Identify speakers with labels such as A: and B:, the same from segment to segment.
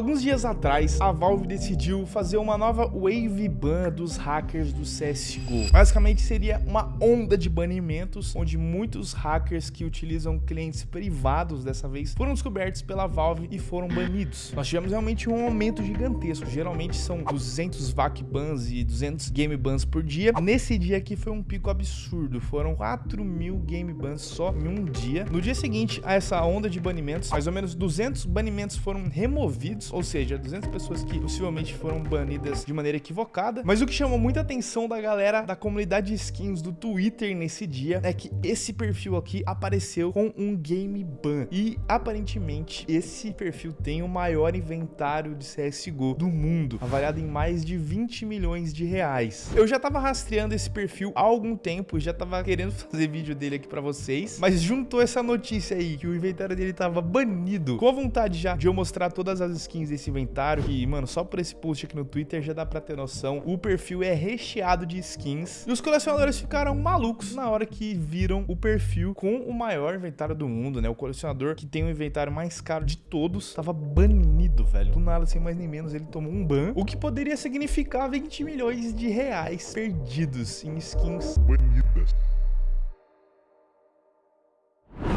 A: Alguns dias atrás, a Valve decidiu fazer uma nova wave ban dos hackers do CSGO. Basicamente seria uma onda de banimentos, onde muitos hackers que utilizam clientes privados dessa vez foram descobertos pela Valve e foram banidos. Nós tivemos realmente um aumento gigantesco, geralmente são 200 VAC bans e 200 game bans por dia. Nesse dia aqui foi um pico absurdo, foram 4 mil game bans só em um dia. No dia seguinte a essa onda de banimentos, mais ou menos 200 banimentos foram removidos, ou seja, 200 pessoas que possivelmente foram banidas de maneira equivocada. Mas o que chamou muita atenção da galera da comunidade de skins do Twitter nesse dia é que esse perfil aqui apareceu com um game ban. E aparentemente esse perfil tem o maior inventário de CSGO do mundo, avaliado em mais de 20 milhões de reais. Eu já tava rastreando esse perfil há algum tempo, já tava querendo fazer vídeo dele aqui pra vocês, mas juntou essa notícia aí que o inventário dele tava banido, com a vontade já de eu mostrar todas as skins desse inventário, e mano, só por esse post aqui no Twitter já dá pra ter noção, o perfil é recheado de skins, e os colecionadores ficaram malucos na hora que viram o perfil com o maior inventário do mundo, né, o colecionador que tem o inventário mais caro de todos, tava banido, velho, do nada, sem mais nem menos, ele tomou um ban, o que poderia significar 20 milhões de reais perdidos em skins. Banidas.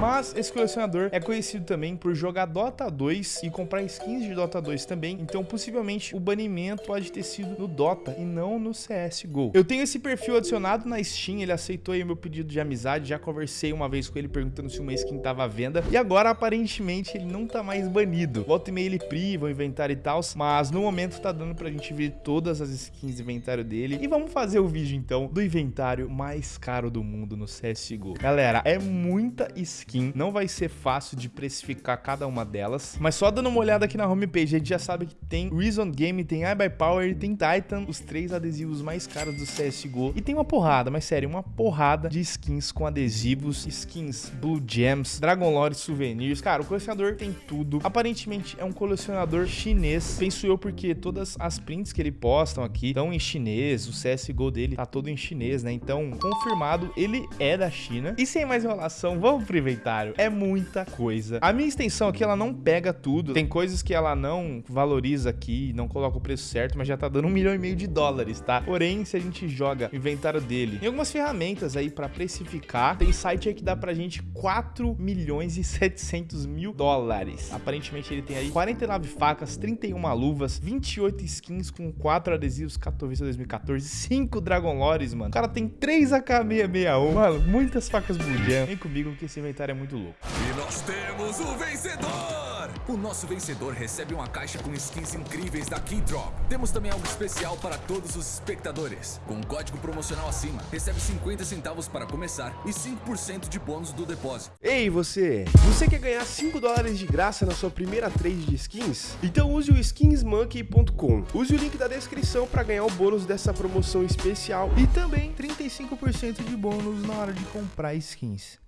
A: Mas esse colecionador é conhecido também por jogar Dota 2 e comprar skins de Dota 2 também, então possivelmente o banimento pode ter sido no Dota e não no CSGO. Eu tenho esse perfil adicionado na Steam, ele aceitou aí meu pedido de amizade, já conversei uma vez com ele perguntando se uma skin tava à venda, e agora aparentemente ele não tá mais banido. Volta e meia ele priva o inventário e tal, mas no momento tá dando pra gente ver todas as skins do inventário dele. E vamos fazer o vídeo então do inventário mais caro do mundo no CSGO. Galera, é muita skin skin. Não vai ser fácil de precificar cada uma delas. Mas só dando uma olhada aqui na homepage, a gente já sabe que tem Reason Game, tem iBuyPower e tem Titan, os três adesivos mais caros do CSGO. E tem uma porrada, mas sério, uma porrada de skins com adesivos, skins Blue Gems, Dragon Lore Souvenirs. Cara, o colecionador tem tudo. Aparentemente é um colecionador chinês. Penso eu porque todas as prints que ele postam aqui estão em chinês, o CSGO dele tá todo em chinês, né? Então, confirmado, ele é da China. E sem mais enrolação, vamos pro inventário É muita coisa. A minha extensão aqui, ela não pega tudo. Tem coisas que ela não valoriza aqui, não coloca o preço certo, mas já tá dando um milhão e meio de dólares, tá? Porém, se a gente joga o inventário dele, tem algumas ferramentas aí pra precificar. Tem site aí que dá pra gente 4 milhões e 700 mil dólares. Aparentemente ele tem aí 49 facas, 31 luvas, 28 skins com 4 adesivos Katowice 2014, 5 Dragon Lores, mano. O cara tem 3 AK661. Mano, muitas facas Blue Jam. Vem comigo que esse inventário é muito louco.
B: E nós temos o vencedor! O nosso vencedor recebe uma caixa com skins incríveis da Keydrop. Temos também algo especial para todos os espectadores. Com um código promocional acima, recebe 50 centavos para começar e 5% de bônus do depósito.
C: Ei, você! Você quer ganhar 5 dólares de graça na sua primeira trade de skins? Então use o skinsmonkey.com. Use o link da descrição para ganhar o bônus dessa promoção especial
A: e também 35% de bônus na hora de comprar skins.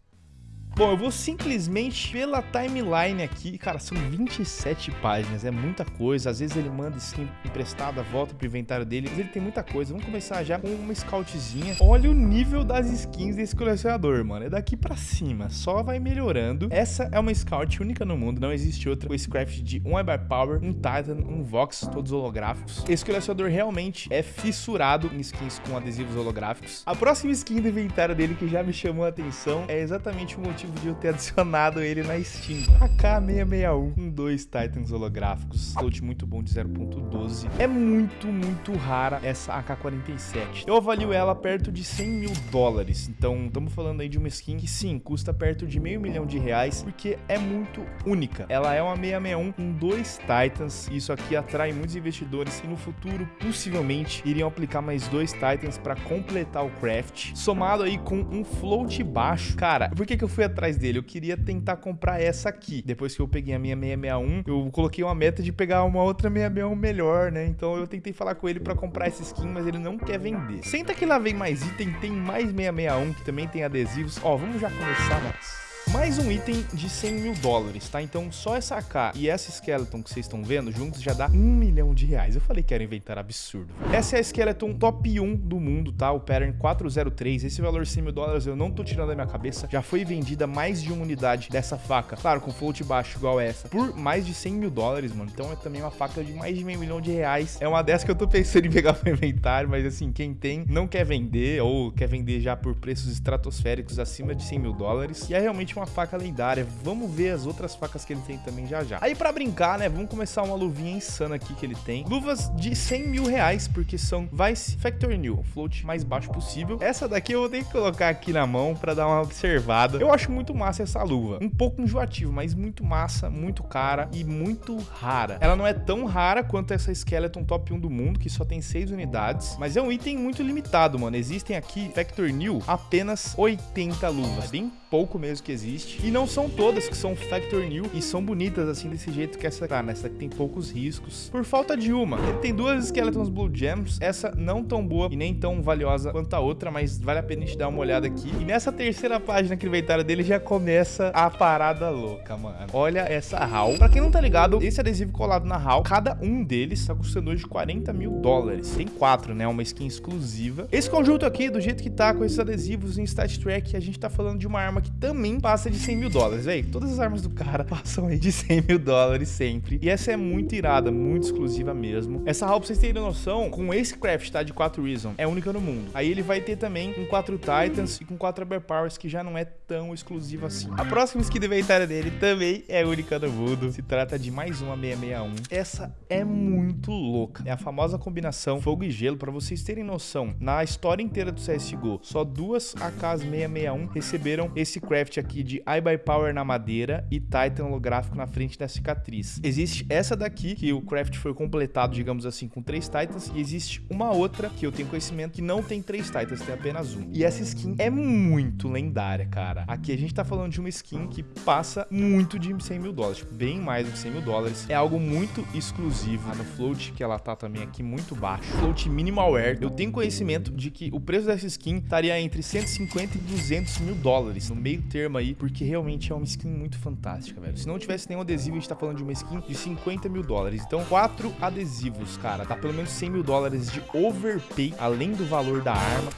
A: Bom, eu vou simplesmente pela timeline aqui, cara, são 27 páginas, é muita coisa, às vezes ele manda skin emprestada, volta pro inventário dele, mas ele tem muita coisa, vamos começar já com uma scoutzinha, olha o nível das skins desse colecionador, mano, é daqui pra cima, só vai melhorando, essa é uma scout única no mundo, não existe outra, com esse craft de um Power, um Titan, um Vox, todos holográficos, esse colecionador realmente é fissurado em skins com adesivos holográficos, a próxima skin do inventário dele que já me chamou a atenção é exatamente o motivo de eu ter adicionado ele na Steam. AK661 com dois Titans holográficos. Float muito bom de 0.12. É muito, muito rara essa AK-47. Eu avalio ela perto de 100 mil dólares. Então, estamos falando aí de uma skin que sim, custa perto de meio milhão de reais, porque é muito única. Ela é uma 661 com dois Titans. Isso aqui atrai muitos investidores e no futuro, possivelmente, iriam aplicar mais dois Titans para completar o craft. Somado aí com um float baixo. Cara, por que, que eu fui atrás dele. Eu queria tentar comprar essa aqui. Depois que eu peguei a minha 661, eu coloquei uma meta de pegar uma outra 661 melhor, né? Então eu tentei falar com ele para comprar essa skin, mas ele não quer vender. Senta que lá vem mais item, tem mais 661 que também tem adesivos. Ó, vamos já começar, mas Mais um item de 100 mil dólares, tá? Então só essa AK e essa Skeleton que vocês estão vendo juntos já dá um milhão de reais. Eu falei que era inventar absurdo. Essa é a Skeleton top 1 do mundo, tá? O pattern 403. Esse valor 100 mil dólares eu não tô tirando da minha cabeça. Já foi vendida mais de uma unidade dessa faca. Claro, com float baixo igual essa. Por mais de 100 mil dólares, mano. Então é também uma faca de mais de meio milhão de reais. É uma dessa que eu tô pensando em pegar pro inventário. Mas assim, quem tem não quer vender ou quer vender já por preços estratosféricos acima de 100 mil dólares. E é realmente uma faca lendária. Vamos ver as outras facas que ele tem também já já. Aí pra brincar, né? Vamos começar uma luvinha insana aqui que ele tem. Luvas de 100 mil reais, porque são Vice Factory New. Float mais baixo possível. Essa daqui eu vou ter que colocar aqui na mão pra dar uma observada. Eu acho muito massa essa luva. Um pouco enjoativo, mas muito massa, muito cara e muito rara. Ela não é tão rara quanto essa Skeleton Top 1 do mundo, que só tem 6 unidades, mas é um item muito limitado, mano. Existem aqui Factor New apenas 80 luvas. É bem pouco mesmo que existe. E não são todas que são Factor New e são bonitas assim desse jeito que essa tá, né? Essa aqui tem poucos riscos. Por falta de uma. Ele tem duas Skeletons Blue Gems, essa não tão boa e nem tão valiosa quanto a outra, mas vale a pena a gente dar uma olhada aqui. E nessa terceira página que inventário dele já começa a parada louca, mano. Olha essa HAL. Pra quem não tá ligado, esse adesivo colado na HAL, cada um deles tá custando hoje 40 mil dólares. Tem quatro, né? Uma skin exclusiva. Esse conjunto aqui, do jeito que tá, com esses adesivos em Stat Track, a gente tá falando de uma arma que também passa de 100 mil dólares, velho. Todas as armas do cara passam aí de 100 mil dólares sempre. E essa é muito irada, muito exclusiva mesmo. Essa HAL, pra vocês terem noção, com esse craft, tá? De 4 Reason, é única no mundo. Aí ele vai ter também com 4 Titans e com 4 Powers, que já não é tão exclusivo assim. A próxima skin inventário dele também é única no mundo. Se trata de mais uma 661. Essa é muito louca. É a famosa combinação fogo e gelo. Pra vocês terem noção, na história inteira do CSGO, só duas AKs 661 receberam esse craft aqui de Eye by Power na madeira e Titan holográfico na frente da cicatriz. Existe essa daqui, que o craft foi completado, digamos assim, com três Titans, e existe uma outra que eu tenho conhecimento que não tem três Titans, tem apenas um. E essa skin é muito lendária, cara. Aqui a gente tá falando de uma skin que passa muito de 100 mil dólares, tipo, bem mais do que 100 mil dólares. É algo muito exclusivo. Ah, no float, que ela tá também aqui muito baixo. Float minimal wear. Eu tenho conhecimento de que o preço dessa skin estaria entre 150 e 200 mil dólares, no meio termo aí, porque realmente é uma skin muito fantástica, velho. Se não tivesse nenhum adesivo, a gente tá falando de uma skin de 50 mil dólares. Então, quatro adesivos, cara. Dá pelo menos 100 mil dólares de overpay, além do valor da arma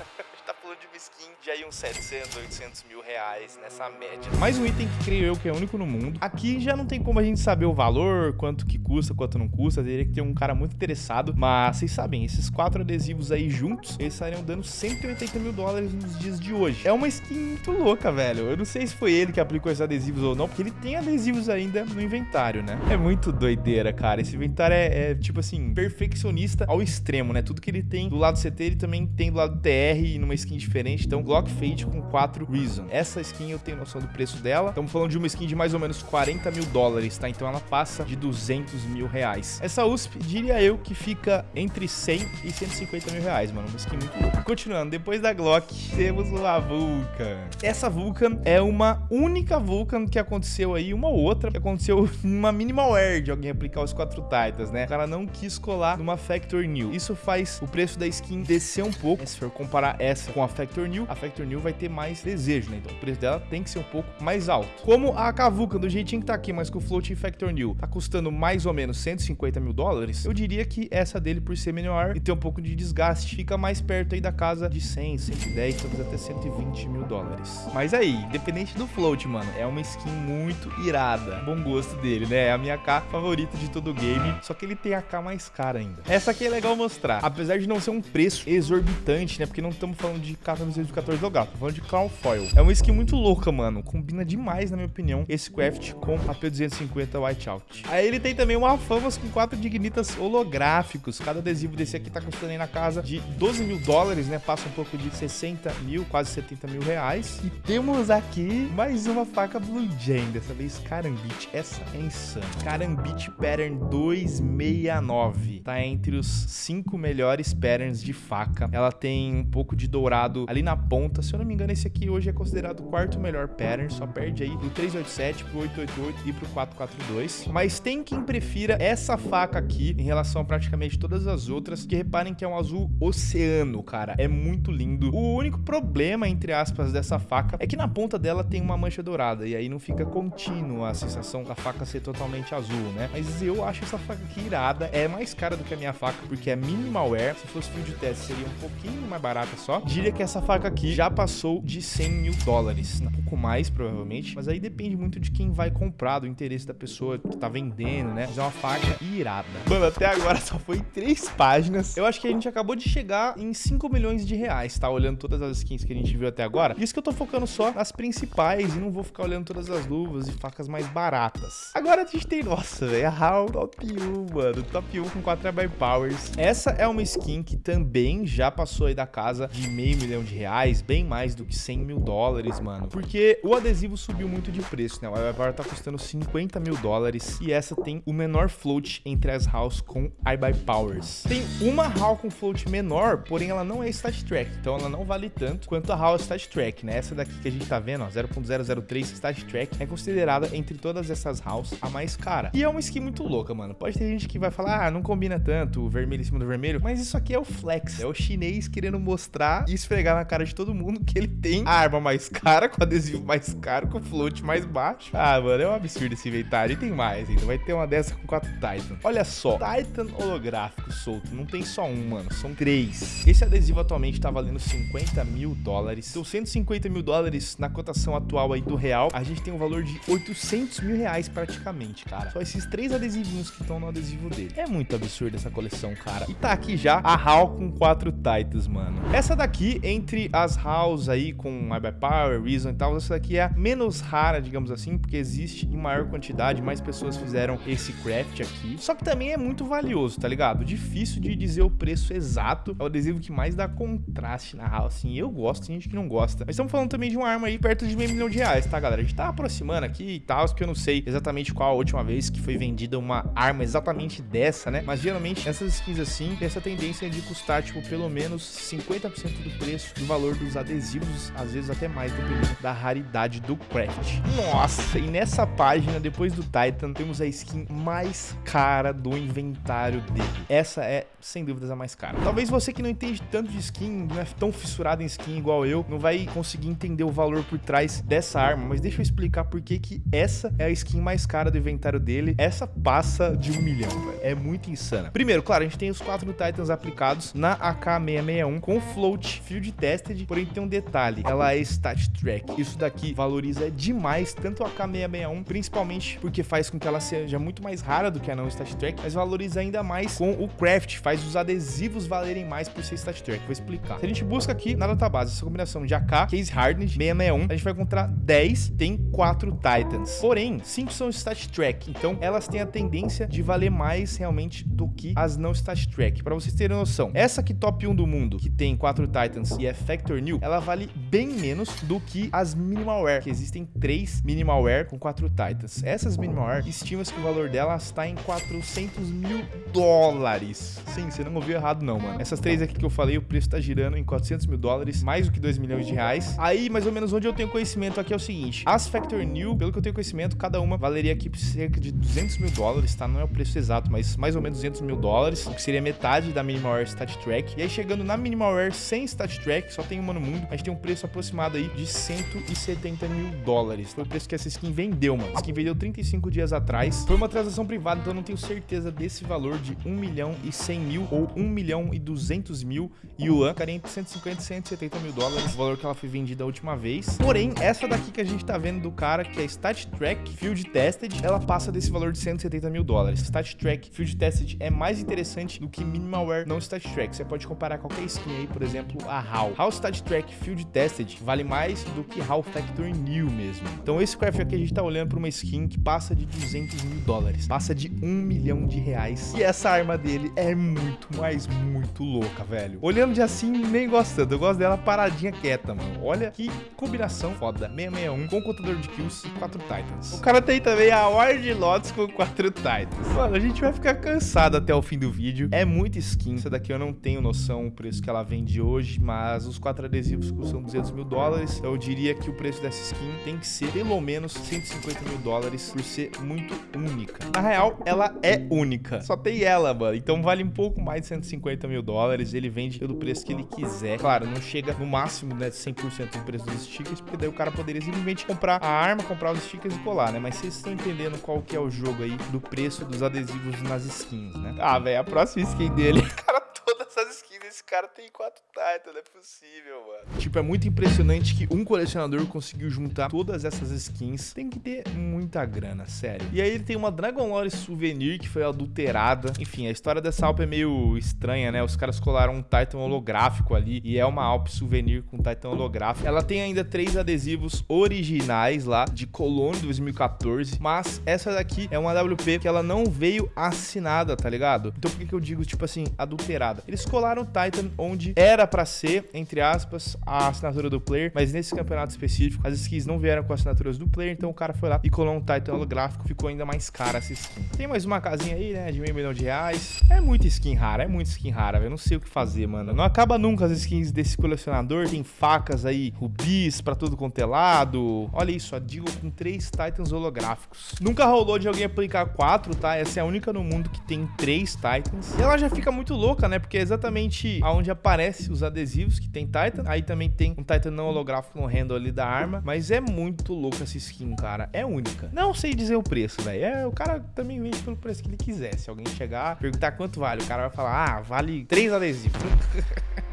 A: de aí uns 700, 800 mil reais nessa média. Mais um item que creio eu que é único no mundo. Aqui já não tem como a gente saber o valor, quanto que custa, quanto não custa. Teria que ter um cara muito interessado. Mas vocês sabem, esses quatro adesivos aí juntos, eles estariam dando 180 mil dólares nos dias de hoje. É uma skin muito louca, velho. Eu não sei se foi ele que aplicou esses adesivos ou não, porque ele tem adesivos ainda no inventário, né? É muito doideira, cara. Esse inventário é, é tipo assim, perfeccionista ao extremo, né? Tudo que ele tem do lado CT, ele também tem do lado do TR e numa skin diferente. Então, Glock Fade com 4 Reason. Essa skin eu tenho noção do preço dela. Estamos falando de uma skin de mais ou menos 40 mil dólares, tá? Então ela passa de 200 mil reais. Essa USP, diria eu, que fica entre 100 e 150 mil reais, mano. Uma skin muito louca. Continuando, depois da Glock, temos uma Vulcan. Essa Vulcan é uma única Vulcan que aconteceu aí, uma outra, que aconteceu numa minimal air de alguém aplicar os 4 Titans, né? O cara não quis colar numa Factor New. Isso faz o preço da skin descer um pouco. Se for comparar essa com a Factor New, a Factor New vai ter mais desejo, né? Então o preço dela tem que ser um pouco mais alto. Como a Kavuka, do jeitinho que tá aqui, mas com o Floating Factor New, tá custando mais ou menos 150 mil dólares, eu diria que essa dele, por ser menor e ter um pouco de desgaste, fica mais perto aí da casa de 100, 110, talvez até 120 mil dólares. Mas aí, independente do Float, mano, é uma skin muito irada. Bom gosto dele, né? É a minha K favorita de todo o game, só que ele tem a K mais cara ainda. Essa aqui é legal mostrar, apesar de não ser um preço exorbitante, né? Porque não estamos falando de K 14 do gato, falando de Crown Foil. É uma skin muito louca, mano. Combina demais, na minha opinião, esse craft com a P250 Whiteout. Aí ele tem também uma Famas com quatro Dignitas holográficos. Cada adesivo desse aqui tá custando aí na casa de 12 mil dólares, né? Passa um pouco de 60 mil, quase 70 mil reais. E temos aqui mais uma faca Blue Jane, dessa vez Karambit. Essa é insana. Karambit Pattern 269. Tá entre os cinco melhores patterns de faca. Ela tem um pouco de dourado ali na ponta ponta. Se eu não me engano, esse aqui hoje é considerado o quarto melhor pattern, só perde aí do 387 pro 888 e pro 442. Mas tem quem prefira essa faca aqui em relação a praticamente todas as outras, que reparem que é um azul oceano, cara. É muito lindo. O único problema, entre aspas, dessa faca é que na ponta dela tem uma mancha dourada, e aí não fica contínua a sensação da faca ser totalmente azul, né? Mas eu acho essa faca aqui irada, é mais cara do que a minha faca, porque é minimal wear. Se fosse fio de teste, seria um pouquinho mais barata só. Diria que essa faca aqui já passou de 100 mil dólares, um pouco mais, provavelmente, mas aí depende muito de quem vai comprar, do interesse da pessoa que tá vendendo, né? Mas é uma faca irada. Mano, até agora só foi três páginas. Eu acho que a gente acabou de chegar em 5 milhões de reais, tá? Olhando todas as skins que a gente viu até agora. Isso que eu tô focando só nas principais e não vou ficar olhando todas as luvas e facas mais baratas. Agora a gente tem, nossa, velho, a HAL Top 1, mano. Top 1 com 4 by Powers. Essa é uma skin que também já passou aí da casa de meio milhão de reais, bem mais do que 100 mil dólares, mano. Porque o adesivo subiu muito de preço, né? O Ibar tá custando 50 mil dólares e essa tem o menor float entre as house com iBuy Powers. Tem uma HAL com float menor, porém ela não é Stat Track, então ela não vale tanto quanto a HAL Stat Track, né? Essa daqui que a gente tá vendo, ó, 0.003 Stat Track, é considerada entre todas essas house a mais cara. E é uma skin muito louca, mano. Pode ter gente que vai falar, ah, não combina tanto o vermelho em cima do vermelho, mas isso aqui é o flex, é o chinês querendo mostrar e esfregar na cara de todo mundo que ele tem a arma mais cara, com adesivo mais caro, com float mais baixo. Ah, mano, é um absurdo esse inventário. E tem mais ainda, vai ter uma dessa com quatro Titan. Olha só, Titan holográfico solto, não tem só um, mano, são três. Esse adesivo atualmente tá valendo 50 mil dólares. Então, 150 mil dólares na cotação atual aí do real, a gente tem um valor de 800 mil reais praticamente, cara. Só esses três adesivinhos que estão no adesivo dele. É muito absurdo essa coleção, cara. E tá aqui já a HAL com quatro Titans, mano. Essa daqui, entre as HALs aí com Power, Reason e tal, essa daqui é a menos rara, digamos assim, porque existe em maior quantidade, mais pessoas fizeram esse craft aqui. Só que também é muito valioso, tá ligado? Difícil de dizer o preço exato. É o adesivo que mais dá contraste na HAL, assim. Eu gosto, tem gente que não gosta. Mas estamos falando também de uma arma aí perto de meio milhão de reais, tá, galera? A gente tá aproximando aqui e tal, que eu não sei exatamente qual a última vez que foi vendida uma arma exatamente dessa, né? Mas geralmente essas skins assim tem essa tendência de custar, tipo, pelo menos 50% do preço do valor dos adesivos, às vezes até mais, dependendo da raridade do craft. Nossa, e nessa página, depois do Titan, temos a skin mais cara do inventário dele. Essa é, sem dúvidas, a mais cara. Talvez você que não entende tanto de skin, não é tão fissurado em skin igual eu, não vai conseguir entender o valor por trás dessa arma, mas deixa eu explicar por que que essa é a skin mais cara do inventário dele. Essa passa de um milhão, velho. É muito insana. Primeiro, claro, a gente tem os quatro Titans aplicados na AK-661 com float field tested, porém tem um detalhe, ela é stat track. Isso daqui valoriza demais tanto a AK-661, principalmente porque faz com que ela seja muito mais rara do que a não stat track, mas valoriza ainda mais com o craft, faz os adesivos valerem mais por ser stat track. Vou explicar. Se a gente busca aqui na database essa combinação de AK, Case Hardened, 661, a gente vai encontrar 10, tem 4 Titans. Porém, 5 são stat track, então elas têm a tendência de valer mais realmente do que as não stat track. Para vocês terem noção, essa aqui top 1 do mundo, que tem 4 Titans e é Factor Ela vale bem menos do que as Minimalware, que existem 3 Minimalware com 4 Titans. Essas Minimalware, estima-se que o valor delas está em 400 mil dólares. Sim, você não ouviu errado não, mano. Essas três aqui que eu falei, o preço tá girando em 400 mil dólares, mais do que 2 milhões de reais. Aí, mais ou menos onde eu tenho conhecimento aqui é o seguinte, as Factor New, pelo que eu tenho conhecimento, cada uma valeria aqui cerca de 200 mil dólares, tá? Não é o preço exato, mas mais ou menos 200 mil dólares, o que seria metade da Minimalware Stat Track. E aí, chegando na Minimalware sem Stat Track, só tem uma no mundo, a gente tem um preço aproximado aí de 170 mil dólares. Foi o preço que essa skin vendeu, mano. A skin vendeu 35 dias atrás. Foi uma transação privada, então eu não tenho certeza desse valor de 1 milhão e 100 mil ou 1 milhão e 200 mil yuan. Ficaria entre 150 e 170 mil dólares, o valor que ela foi vendida a última vez. Porém, essa daqui que a gente tá vendo do cara, que é Stat Track Field Tested, ela passa desse valor de 170 mil dólares. Stat Track Field Tested é mais interessante do que Minimalware não Stat Track. Você pode comparar qualquer skin aí, por exemplo, a HAL. HAL Stat Track Field Tested vale mais do que HAL Factor New mesmo. Então esse craft aqui a gente tá olhando pra uma skin que passa de 200 mil dólares. Passa de 1 milhão de reais. E essa arma dele é muito, mas muito louca, velho. Olhando de assim, nem gostando. Eu gosto dela paradinha quieta, mano. Olha que combinação foda. 661 com contador de kills e 4 Titans. O cara tem também a Ward Lotus com 4 Titans. Mano, a gente vai ficar cansado até o fim do vídeo. É muita skin. Essa daqui eu não tenho noção o preço que ela vende hoje, mas os 4 adesivos custam 200 mil dólares. Eu diria que o preço dessa skin tem que ser pelo menos 150 mil dólares por ser muito única. Na real, ela é única. Só tem ela, mano. Então vale um pouco mais de 150 mil dólares. Ele vende pelo preço que ele quiser. Claro, não chega no máximo, né, 100% do preço dos stickers, porque daí o cara poderia simplesmente comprar a arma, comprar os stickers e colar, né? Mas vocês estão entendendo qual que é o jogo aí do preço dos adesivos nas skins, né? Ah, velho, a próxima skin dele, cara, todas as skins desse cara tem quatro Titan, não é possível, mano. Tipo, é muito impressionante que um colecionador conseguiu juntar todas essas skins. Tem que ter muita grana, sério. E aí ele tem uma Dragon Lore Souvenir que foi adulterada. Enfim, a história dessa Alp é meio estranha, né? Os caras colaram um Titan holográfico ali e é uma Alp Souvenir com Titan holográfico. Ela tem ainda três adesivos originais lá de Cologne 2014, mas essa daqui é uma WP que ela não veio assinada, tá ligado? Então por que, que eu digo, tipo assim, adulterada? Eles colaram o Titan onde era para ser, entre aspas, a assinatura do player, mas nesse campeonato específico, as skins não vieram com assinaturas do player, então o cara foi lá e colou um Titan holográfico, ficou ainda mais cara essa skin. Tem mais uma casinha aí, né, de meio milhão de reais. É muita skin rara, é muita skin rara, eu não sei o que fazer, mano. Não acaba nunca as skins desse colecionador, tem facas aí, rubis pra todo quanto é lado. Olha isso, a Digo com três Titans holográficos. Nunca rolou de alguém aplicar quatro, tá? Essa é a única no mundo que tem três Titans. E ela já fica muito louca, né, porque é exatamente aonde aparece os adesivos que tem Titan. Aí também tem um Titan não holográfico no handle ali da arma. Mas é muito louco essa skin, cara. É única. Não sei dizer o preço, velho. É, o cara também vende pelo preço que ele quiser. Se alguém chegar, perguntar quanto vale, o cara vai falar, ah, vale três adesivos.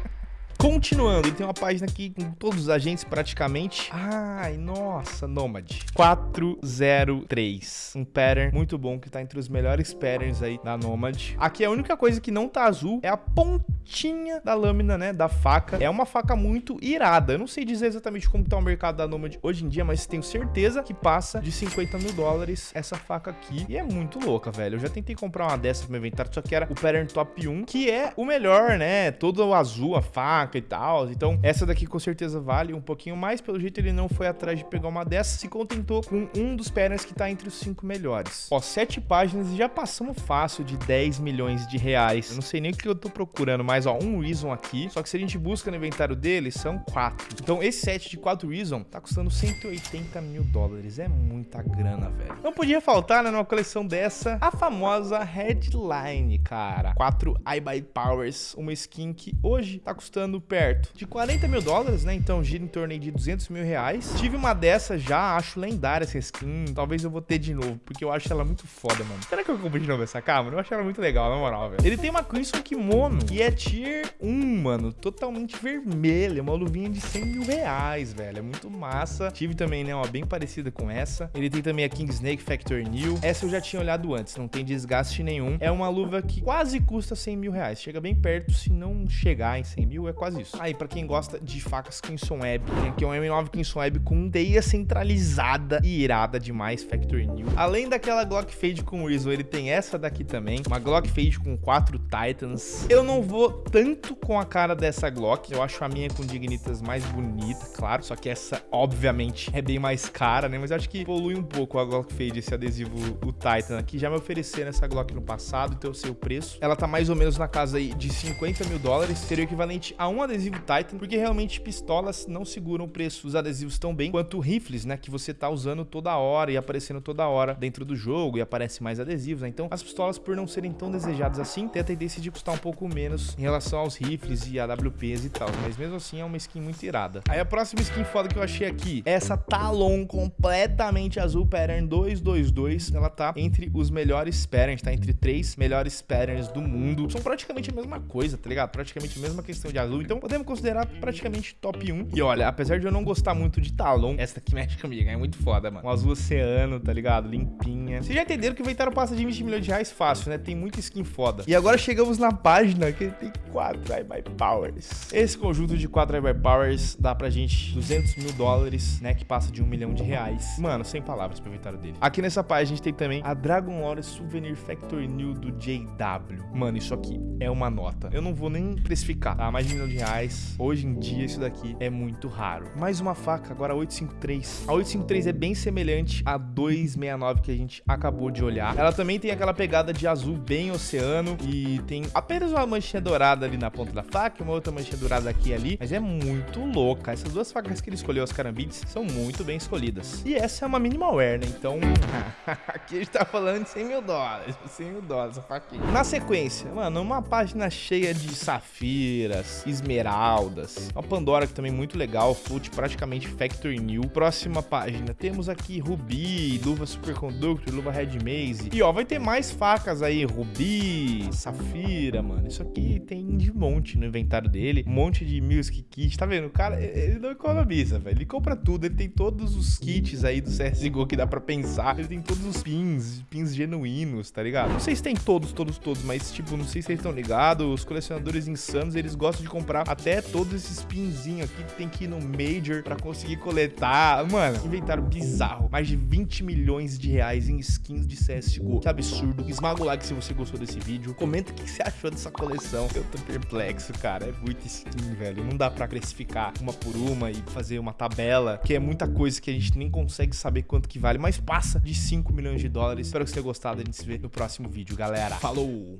A: Continuando, ele tem uma página aqui com todos os agentes praticamente. Ai, nossa, Nomad. 403. Um pattern muito bom que tá entre os melhores patterns aí da Nomad. Aqui a única coisa que não tá azul é a pontinha da lâmina, né, da faca. É uma faca muito irada. Eu não sei dizer exatamente como tá o mercado da Nomad hoje em dia, mas tenho certeza que passa de 50 mil dólares essa faca aqui. E é muito louca, velho. Eu já tentei comprar uma dessa pro meu inventário, só que era o pattern top 1, que é o melhor, né? Todo azul, a faca e tal. Então, essa daqui com certeza vale um pouquinho mais. Pelo jeito, ele não foi atrás de pegar uma dessas. Se contentou com um dos patterns que tá entre os cinco melhores. Ó, sete páginas e já passamos fácil de 10 milhões de reais. Eu não sei nem o que eu tô procurando, mas ó, um Reason aqui. Só que se a gente busca no inventário dele, são quatro. Então, esse set de quatro Reason tá custando 180 mil dólares. É muita grana, velho. Não podia faltar, né, numa coleção dessa, a famosa Headline, cara. Quatro iBuy Powers, uma skin que hoje tá custando perto de 40 mil dólares, né? Então gira em torno de 200 mil reais. Tive uma dessa já, acho lendária essa skin. Talvez eu vou ter de novo, porque eu acho ela muito foda, mano. Será que eu compro de novo essa câmera? Eu acho ela muito legal, na moral, velho. Ele tem uma Crimson Kimono, que é tier 1, mano. Totalmente vermelha, uma luvinha de 100 mil reais, velho. É muito massa. Tive também, né, uma bem parecida com essa. Ele tem também a King Snake Factor New. Essa eu já tinha olhado antes, não tem desgaste nenhum. É uma luva que quase custa 100 mil reais. Chega bem perto, se não chegar em 100 mil, é quase isso. Aí, pra quem gosta de facas Crimson Web, tem aqui um M9 Crimson Web com teia centralizada e irada demais, Factory New. Além daquela Glock Fade com Rizzo, ele tem essa daqui também, uma Glock Fade com quatro Titans. Eu não vou tanto com a cara dessa Glock, eu acho a minha com Dignitas mais bonita, claro, só que essa, obviamente, é bem mais cara, né? Mas eu acho que polui um pouco a Glock Fade, esse adesivo, o Titan aqui. Já me ofereceram essa Glock no passado, então eu sei o preço. Ela tá mais ou menos na casa aí de 50 mil dólares, seria o equivalente a um adesivo Titan, porque realmente pistolas não seguram o preço. Os adesivos tão bem quanto rifles, né, que você tá usando toda hora e aparecendo toda hora dentro do jogo e aparece mais adesivos, né? Então, as pistolas por não serem tão desejadas assim, tem a tendência de custar um pouco menos em relação aos rifles e AWPs e tal, mas mesmo assim é uma skin muito irada. Aí a próxima skin foda que eu achei aqui, é essa Talon completamente azul pattern 222, ela tá entre os melhores patterns, tá entre três melhores patterns do mundo. São praticamente a mesma coisa, tá ligado? Praticamente a mesma questão de azul, então podemos considerar praticamente top 1. E olha, apesar de eu não gostar muito de Talon, essa aqui mexe comigo, é muito foda, mano. Um azul oceano, tá ligado? Limpinha. Vocês já entenderam que o inventário passa de 20 milhões de reais fácil, né? Tem muita skin foda. E agora chegamos na página que tem 4 iBuy Powers. Esse conjunto de 4 iBuy Powers dá pra gente 200 mil dólares, né? Que passa de 1 milhão de reais. Mano, sem palavras pro inventário dele. Aqui nessa página a gente tem também a Dragon Lore Souvenir Factory New do JW. Mano, isso aqui é uma nota. Eu não vou nem precificar, tá? Mais de um milhão de reais. Hoje em dia, isso daqui é muito raro. Mais uma faca, agora a 853. A 853 é bem semelhante à 269 que a gente acabou de olhar. Ela também tem aquela pegada de azul bem oceano e tem apenas uma manchinha dourada ali na ponta da faca e uma outra manchinha dourada aqui e ali. Mas é muito louca. Essas duas facas que ele escolheu, as carambides, são muito bem escolhidas. E essa é uma minimalware, né? Então, aqui a gente tá falando de 100 mil dólares. 100 mil dólares, essa faquinha. Na sequência, mano, uma página cheia de safiras, esmeraldas. Uma Pandora que também é muito legal, flute praticamente factory new. Próxima página, temos aqui rubi, luva superconductor, luva red maze. E ó, vai ter mais facas aí, rubi, safira, mano. Isso aqui tem de monte no inventário dele. Um monte de music kit, tá vendo? O cara, ele não economiza, velho. Ele compra tudo, ele tem todos os kits aí do CSGO que dá pra pensar. Ele tem todos os pins, pins genuínos, tá ligado? Não sei se tem todos, todos, todos, mas tipo, não sei se vocês estão ligados. Os colecionadores insanos, eles gostam de comprar até todos esses pinzinhos aqui que tem que ir no Major pra conseguir coletar. Mano, inventário bizarro. Mais de 20 milhões de reais em skins de CSGO. Que absurdo. Esmaga o like se você gostou desse vídeo. Comenta o que você achou dessa coleção. Eu tô perplexo, cara. É muito skin, velho. Não dá pra classificar uma por uma e fazer uma tabela, que é muita coisa que a gente nem consegue saber quanto que vale, mas passa de 5 milhões de dólares. Espero que você tenha gostado. A gente se vê no próximo vídeo, galera. Falou!